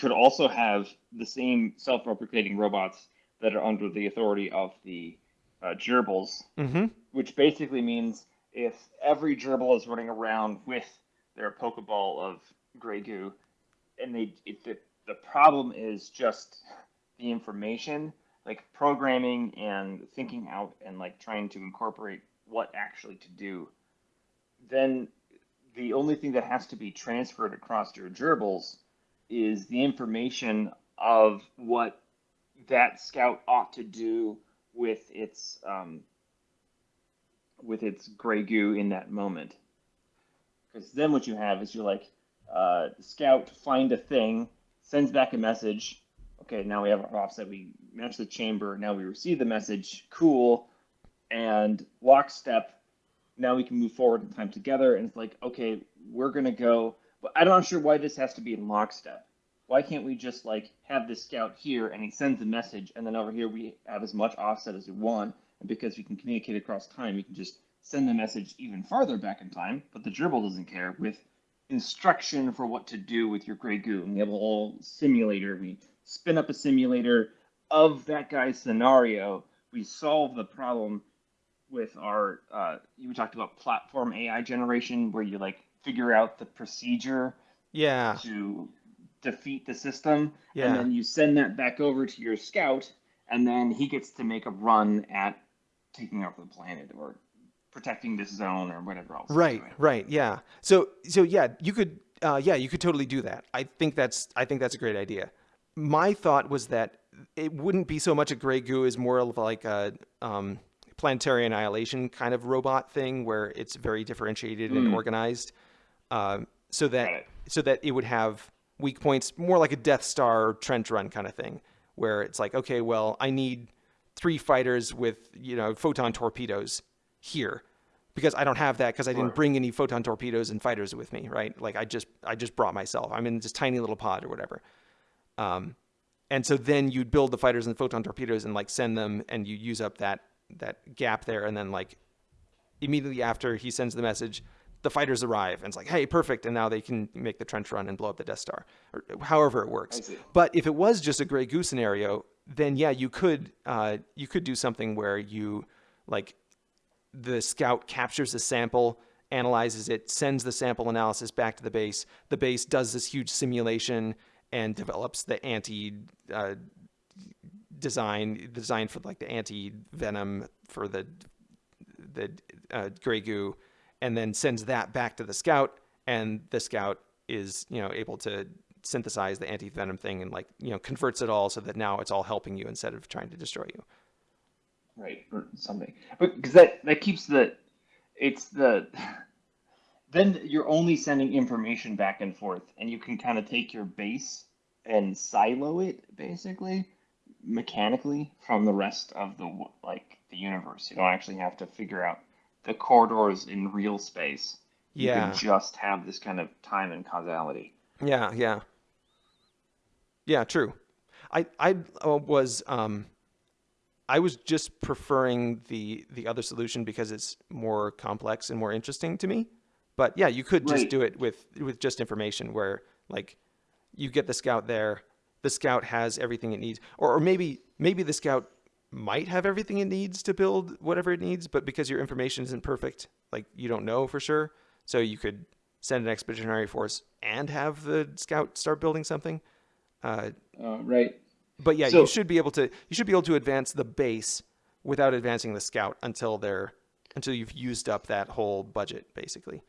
could also have the same self-replicating robots that are under the authority of the uh, gerbils, mm-hmm. which basically means if every gerbil is running around with their Pokeball of gray goo, and they if the the problem is just the information, like programming and thinking out and like trying to incorporate what actually to do. Then the only thing that has to be transferred across your gerbils is the information of what that scout ought to do with its um, with its gray goo in that moment. Because then what you have is you're like, uh, scout find a thing, sends back a message. Okay, now we have our offset. We match the chamber. Now we receive the message. Cool. And lockstep. Now we can move forward in time together. And it's like, okay, we're gonna go. But I'm not sure why this has to be in lockstep. Why can't we just like have this scout here and he sends a message, and then over here we have as much offset as we want, and because we can communicate across time, we can just send the message even farther back in time. But the gerbil doesn't care with instruction for what to do with your gray goo. And we have a whole simulator. We spin up a simulator of that guy's scenario. We solve the problem with our, uh, you talked about platform AI generation, where you like figure out the procedure Yeah. to defeat the system. Yeah. And then you send that back over to your scout, and then he gets to make a run at taking over the planet or protecting this zone or whatever else. Right, right, yeah. So, so yeah, you could, uh, yeah, you could totally do that. I think that's, I think that's a great idea. My thought was that it wouldn't be so much a gray goo as more of like a um, planetary annihilation kind of robot thing where it's very differentiated and Mm. organized, um, so that it. so that it would have weak points, more like a Death Star trench run kind of thing, where it's like, okay, well, I need three fighters with you know photon torpedoes here because I don't have that because I didn't bring any photon torpedoes and fighters with me, right? Like I just I just brought myself. I'm in this tiny little pod or whatever. Um, and so then you'd build the fighters and the photon torpedoes and like send them, and you use up that that gap there, and then like immediately after he sends the message, the fighters arrive, and it's like, hey, perfect, and now they can make the trench run and blow up the Death Star, or however it works. But if it was just a gray goo scenario, then yeah, you could uh, you could do something where you like the scout captures a sample, analyzes it, sends the sample analysis back to the base. The base does this huge simulation and develops the anti uh, design design for like the anti venom for the the uh, gray goo, and then sends that back to the scout, and the scout is you know able to synthesize the anti venom thing and like you know converts it all so that now it's all helping you instead of trying to destroy you. right. Or something. But because that that keeps the it's the <laughs> then you're only sending information back and forth and you can kind of take your base and silo it basically mechanically from the rest of the like the universe. You don't actually have to figure out the corridors in real space you Yeah. can just have this kind of time and causality Yeah, yeah, yeah. True. I I uh, was um, I was just preferring the the other solution because it's more complex and more interesting to me. But yeah, you could just Right. do it with with just information where like you get the scout there, the scout has everything it needs, or, or maybe maybe the scout might have everything it needs to build whatever it needs, but because your information isn't perfect, like you don't know for sure, so you could send an expeditionary force and have the scout start building something. Uh, uh, right but yeah, So- you should be able to you should be able to advance the base without advancing the scout until they're until you've used up that whole budget basically.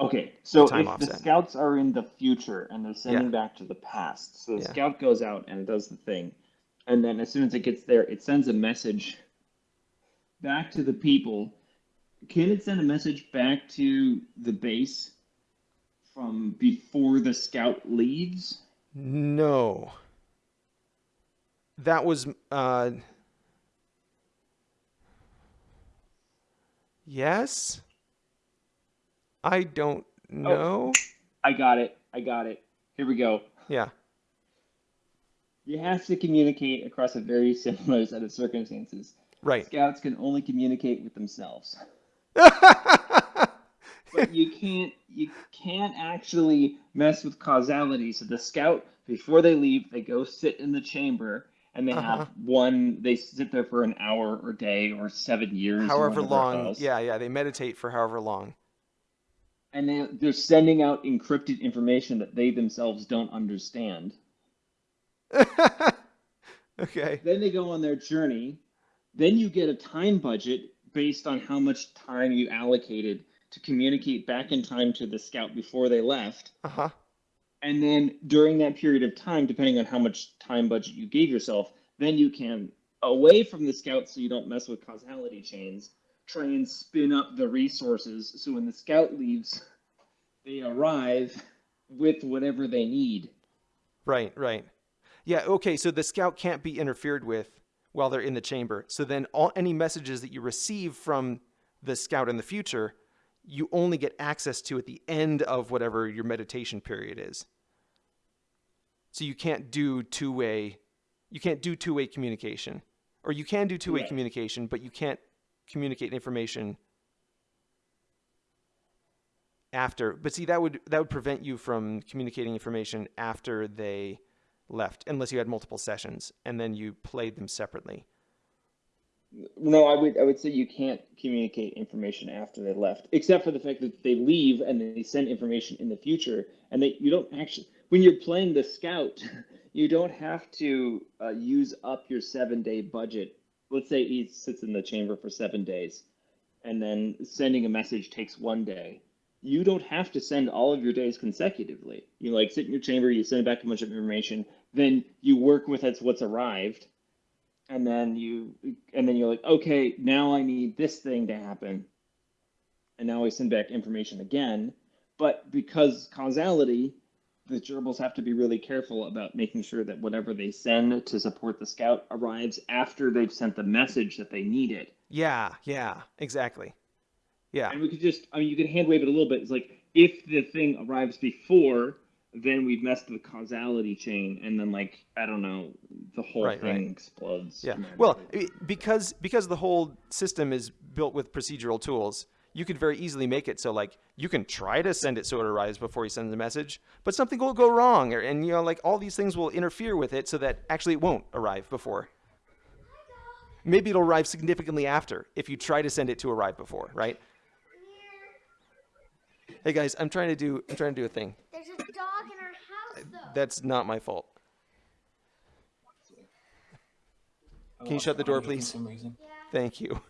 Okay, so if the scouts are in the future and they're sending Yeah. back to the past, so the Yeah. scout goes out and does the thing, and then as soon as it gets there, it sends a message back to the people. Can it send a message back to the base from before the scout leaves? No. That was uh Yes? I don't know. I got it. I got it. Here we go. Yeah. You have to communicate across a very similar set of circumstances. Right. Scouts can only communicate with themselves. <laughs> but you can't you can't actually mess with causality. So the scout before they leave, they go sit in the chamber and they Uh-huh. have one. They sit there for an hour or day or seven years, however long. else. Yeah, yeah, they meditate for however long. and they, they're sending out encrypted information that they themselves don't understand. <laughs> okay. Then they go on their journey. Then you get a time budget based on how much time you allocated to communicate back in time to the scout before they left. Uh huh. And then during that period of time, depending on how much time budget you gave yourself, then you can, away from the scout so you don't mess with causality chains, try and spin up the resources so when the scout leaves, they arrive with whatever they need. Right, right. Yeah, okay, so the scout can't be interfered with while they're in the chamber. So then all any messages that you receive from the scout in the future, you only get access to at the end of whatever your meditation period is. So you can't do two-way you can't do two-way communication. Or you can do two-way Right. communication, but you can't communicate information after. But see that would that would prevent you from communicating information after they left unless you had multiple sessions and then you played them separately. No, I would I would say you can't communicate information after they left, except for the fact that they leave and they send information in the future, and they you don't actually when you're playing the scout, <laughs> you don't have to uh, use up your seven day budget. Let's say he sits in the chamber for seven days, and then sending a message takes one day. You don't have to send all of your days consecutively. You like sit in your chamber, you send back a bunch of information, then you work with it's what's arrived, and then you and then you're like okay now i need this thing to happen. And now i send back information again. But because causality the gerbils have to be really careful about making sure that whatever they send to support the scout arrives after they've sent the message that they needed. Yeah, yeah, exactly. Yeah. and we could just i mean you could hand wave it a little bit. It's like if the thing arrives before then we've messed the causality chain and then like i don't know the whole Right, thing right. explodes Yeah. Well, because because the whole system is built with procedural tools, you could very easily make it so like you can try to send it so it arrives before you send the message, but something will go wrong, or, and you know like all these things will interfere with it so that actually it won't arrive before. Maybe it'll arrive significantly after if you try to send it to arrive before, right? Hey guys, I'm trying to do I'm trying to do a thing. There's a dog in our house, though. That's not my fault. Can you shut the door, please? For some reason. yeah. Thank you.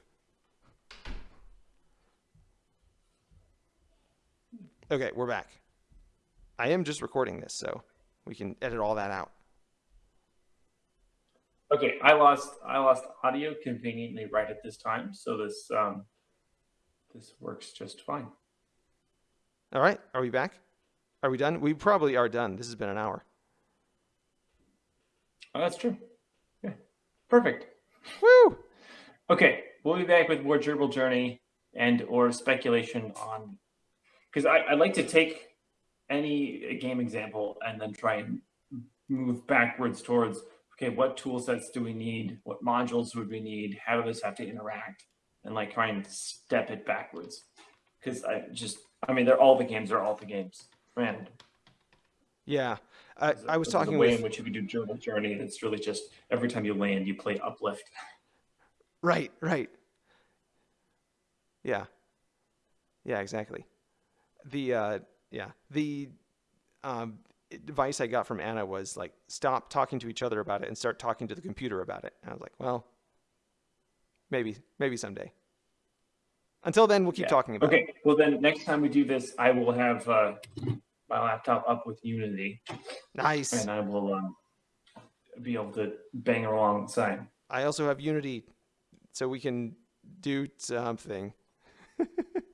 Okay, we're back. I am just recording this, so we can edit all that out. Okay, I lost I lost audio conveniently right at this time, so this um, this works just fine. All right, are we back? Are we done? We probably are done. This has been an hour. Oh, that's true. Yeah, perfect. Woo! Okay, we'll be back with more Gerbil Journey and or speculation on because I'd like to take any game example and then try and move backwards towards okay, what tool sets do we need? What modules would we need? How do this have to interact? And like try and step it backwards. Because I just I mean they're all the games are all the games. And Yeah, I, I was the talking way with in which you could do Gerbil Journey, it's really just every time you land you play uplift. right, right. Yeah, yeah, exactly. The uh, yeah the um, advice I got from Anna was like stop talking to each other about it and start talking to the computer about it. And I was like, well, maybe maybe someday. Until then, we'll keep Yeah. talking about Okay, it. Okay. Well then next time we do this, I will have uh, my laptop up with Unity, Nice. and I will um, be able to bang along the alongside. I also have Unity, so we can do something. <laughs>